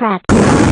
crap